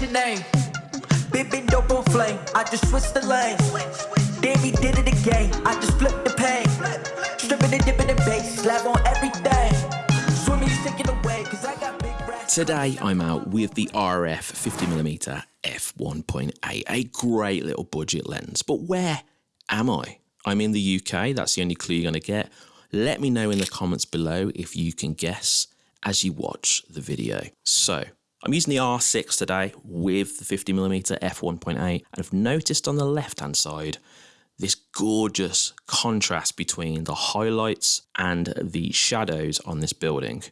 your name? Big dope on flame, I just switched the lane. Damn, he did it again, I just flipped the pain. Stripping and dipping the bass, slab on everything. Swimming, sticking away, cause I got big racks. Today I'm out with the RF 50mm f1.8, a great little budget lens. But where am I? I'm in the UK, that's the only clue you're going to get. Let me know in the comments below if you can guess as you watch the video. So, I'm using the R6 today with the 50mm f1.8 and I've noticed on the left hand side this gorgeous contrast between the highlights and the shadows on this building.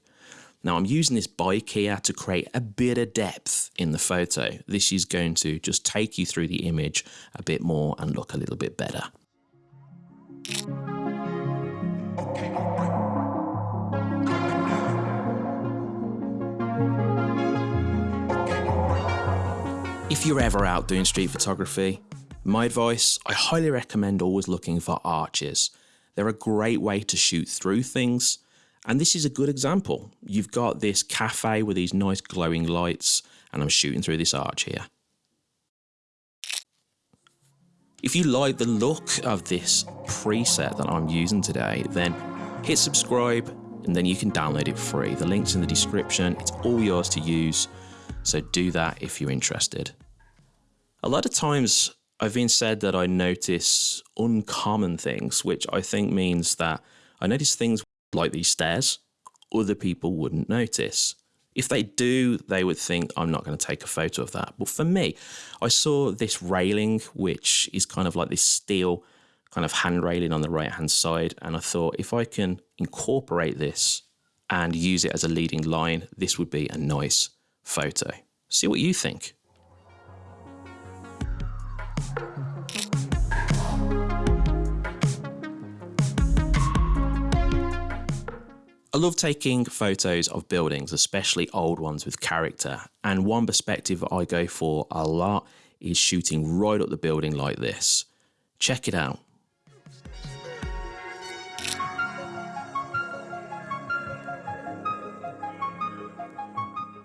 Now I'm using this bike here to create a bit of depth in the photo. This is going to just take you through the image a bit more and look a little bit better. If you're ever out doing street photography, my advice, I highly recommend always looking for arches. They're a great way to shoot through things, and this is a good example. You've got this cafe with these nice glowing lights, and I'm shooting through this arch here. If you like the look of this preset that I'm using today, then hit subscribe and then you can download it free. The link's in the description. It's all yours to use. So do that if you're interested. A lot of times I've been said that I notice uncommon things, which I think means that I notice things like these stairs other people wouldn't notice. If they do, they would think I'm not going to take a photo of that. But for me, I saw this railing, which is kind of like this steel kind of hand railing on the right hand side. And I thought if I can incorporate this and use it as a leading line, this would be a nice photo. See what you think. I love taking photos of buildings, especially old ones with character. And one perspective I go for a lot is shooting right up the building like this. Check it out.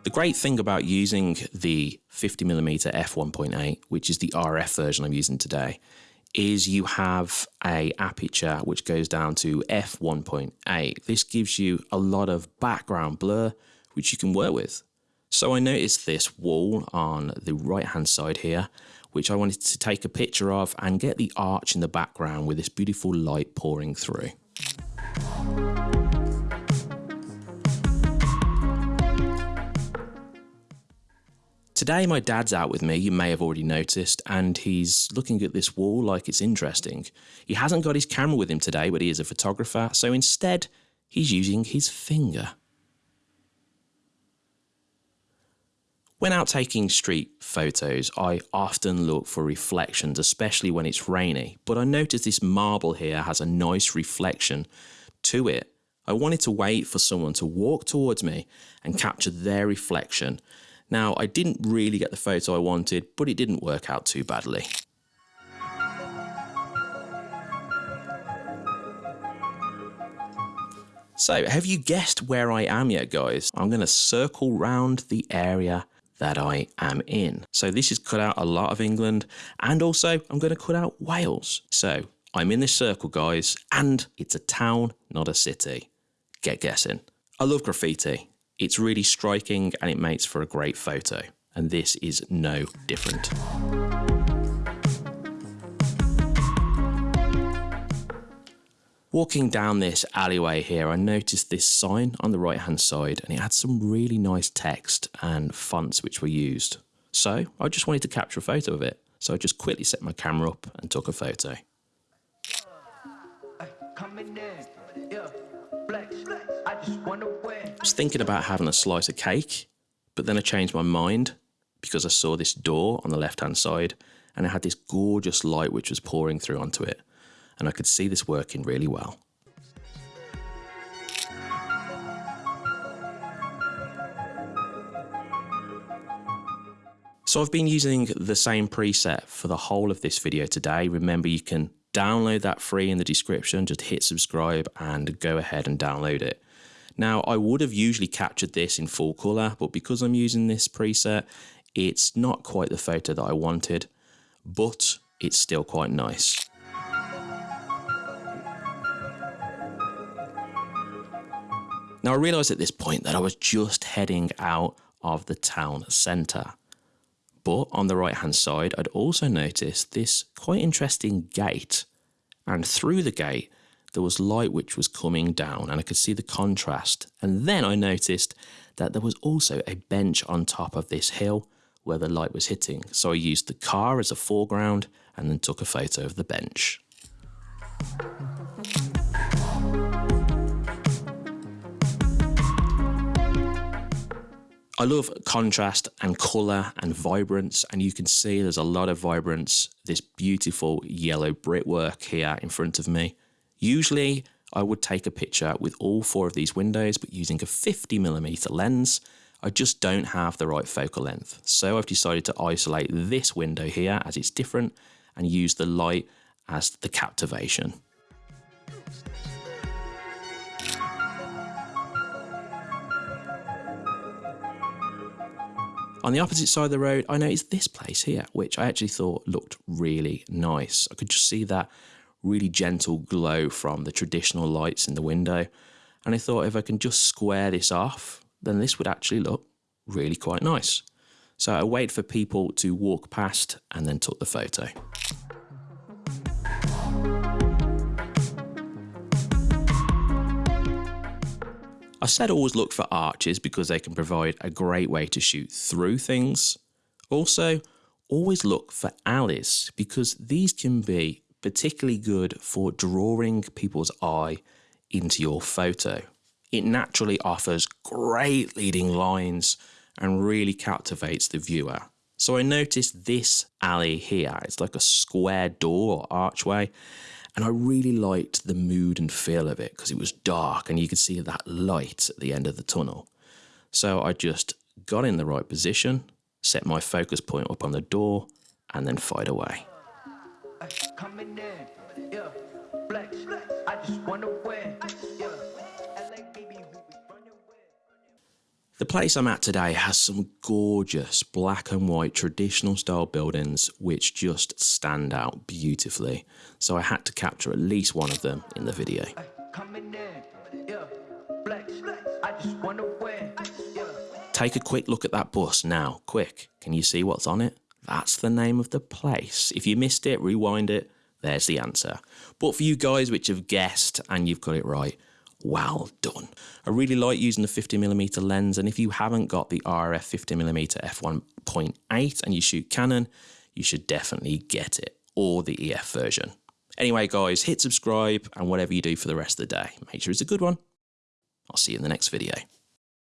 The great thing about using the 50mm f1.8, which is the RF version I'm using today, is you have a aperture which goes down to f1.8. This gives you a lot of background blur which you can work with. So I noticed this wall on the right hand side here which I wanted to take a picture of and get the arch in the background with this beautiful light pouring through. Today, my dad's out with me, you may have already noticed, and he's looking at this wall like it's interesting. He hasn't got his camera with him today, but he is a photographer, so instead, he's using his finger. When out taking street photos, I often look for reflections, especially when it's rainy, but I noticed this marble here has a nice reflection to it. I wanted to wait for someone to walk towards me and capture their reflection now, I didn't really get the photo I wanted, but it didn't work out too badly. So, have you guessed where I am yet, guys? I'm going to circle round the area that I am in. So this has cut out a lot of England and also I'm going to cut out Wales. So I'm in this circle, guys, and it's a town, not a city. Get guessing. I love graffiti. It's really striking and it makes for a great photo. And this is no different. Walking down this alleyway here, I noticed this sign on the right hand side and it had some really nice text and fonts which were used. So I just wanted to capture a photo of it. So I just quickly set my camera up and took a photo. I was thinking about having a slice of cake, but then I changed my mind because I saw this door on the left hand side and it had this gorgeous light which was pouring through onto it. And I could see this working really well. So I've been using the same preset for the whole of this video today. Remember, you can download that free in the description. Just hit subscribe and go ahead and download it. Now, I would have usually captured this in full color, but because I'm using this preset, It's not quite the photo that I wanted, but it's still quite nice. Now I realised at this point that I was just heading out of the town centre. But on the right hand side, I'd also noticed this quite interesting gate. And through the gate, there was light which was coming down and I could see the contrast. And then I noticed that there was also a bench on top of this hill where the light was hitting. So I used the car as a foreground and then took a photo of the bench. I love contrast and colour and vibrance, and you can see there's a lot of vibrance. This beautiful yellow brickwork here in front of me. Usually, I would take a picture with all four of these windows, but using a 50mm lens, I just don't have the right focal length. So I've decided to isolate this window here as it's different and use the light as the captivation. On the opposite side of the road, I noticed this place here, which I actually thought looked really nice. I could just see that really gentle glow from the traditional lights in the window. And I thought if I can just square this off, then this would actually look really quite nice. So I waited for people to walk past and then took the photo. I said always look for arches because they can provide a great way to shoot through things. Also, always look for alleys because these can be particularly good for drawing people's eye into your photo. It naturally offers great leading lines and really captivates the viewer. So I noticed this alley here. It's like a square door or archway and I really liked the mood and feel of it because it was dark and you could see that light at the end of the tunnel. So I just got in the right position, set my focus point up on the door, and then fired away. The place I'm at today has some gorgeous black and white traditional style buildings which just stand out beautifully. So I had to capture at least one of them in the video. Take a quick look at that bus now, quick. Can you see what's on it? That's the name of the place. If you missed it, rewind it. There's the answer. But for you guys which have guessed and you've got it right, well done. I really like using the 50mm lens and if you haven't got the RF 50mm f1.8 and you shoot Canon, you should definitely get it or the EF version. Anyway guys, hit subscribe and whatever you do for the rest of the day, make sure it's a good one. I'll see you in the next video.